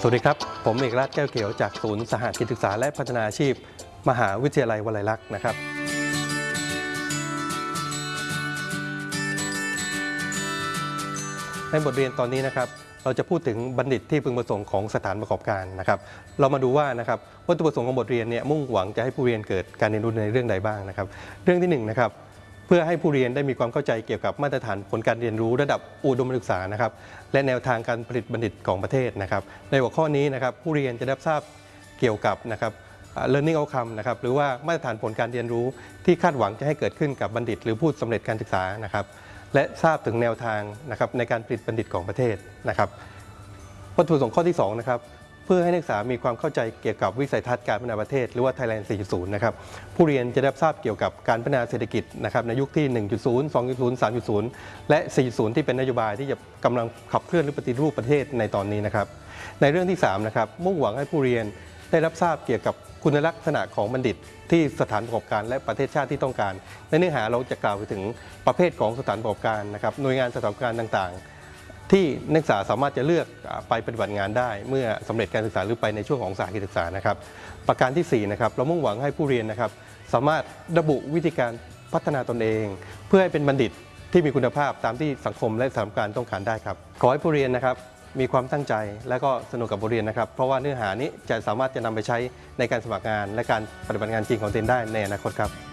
สวัสดีครับ ผมเอกราชแก้วเขียวจากศูนย์สหกิจศึกษาและพัฒนาอาชีพ มหาวิทยาลัยวลัยลักษณ์นะครับ ในบทเรียนตอนนี้นะครับ เราจะพูดถึงบัณฑิตที่พึงประสงค์ของสถานประกอบการนะครับ เรามาดูว่านะครับวัตถุประสงค์ของบทเรียนเนี่ยมุ่งหวังจะให้ผู้เรียนเกิดการเรียนรู้ในเรื่องใดบ้างนะครับ เรื่องที่หนึ่งนะครับ เพื่อให้ผู้เรียนได้มีความเข้าใจเกี่ยวกับมาตรฐานผลการเรียนรู้ระดับอุดมศึกษานะครับและแนวทางการผลิตบัณฑิตของประเทศนะครับ ในหัวข้อนี้นะครับผู้เรียนจะได้ทราบเกี่ยวกับนะครับ learning outcome นะครับหรือว่ามาตรฐานผลการเรียนรู้ที่คาดหวังจะให้เกิดขึ้นกับบัณฑิต หรือผู้สำเร็จการศึกษานะครับ และทราบถึงแนวทางนะครับในการผลิตบัณฑิตของประเทศนะครับวัตถุประสงค์ข้อที่2นะครับ เพื่อให้นักศึกษามีความเข้าใจเกี่ยวกับวิสัยทัศน์การพัฒนาประเทศ หรือว่า Thailand 4.0 นะครับผู้เรียนจะได้รับทราบเกี่ยวกับการพัฒนาเศรษฐกิจนะครับในยุคที่ 1.0 2.0 3.0 และ 4.0 ที่เป็นนโยบายที่จะกำลังขับเคลื่อนหรือปฏิรูปประเทศในตอนนี้นะครับในเรื่องที่3นะครับมุ่งหวังให้ผู้เรียนได้รับทราบเกี่ยวกับคุณลักษณะของบัณฑิตที่สถานประกอบการและประเทศชาติที่ต้องการ ในเนื้อหาเราจะกล่าวไปถึงประเภทของสถานประกอบการนะครับหน่วยงานสถานประกอบการต่างๆ ที่นักศึกษาสามารถจะเลือกไปปฏิบัติงานได้ เมื่อสำเร็จการศึกษาหรือไปในช่วงของสากิจศึกษานะครับ ประการที่4นะครับเรามุ่งหวังให้ผู้เรียนนะครับ สามารถระบุวิธีการพัฒนาตนเอง เพื่อให้เป็นบัณฑิตที่มีคุณภาพตามที่สังคมและสถานการณ์ต้องการได้ครับ ขอให้ผู้เรียนนะครับมีความตั้งใจและก็สนุกกับบทเรียนนะครับ เพราะว่าเนื้อหานี้จะสามารถจะนำไปใช้ในการสมัครงาน และการปฏิบัติงานจริงของตนได้ในอนาคตครับ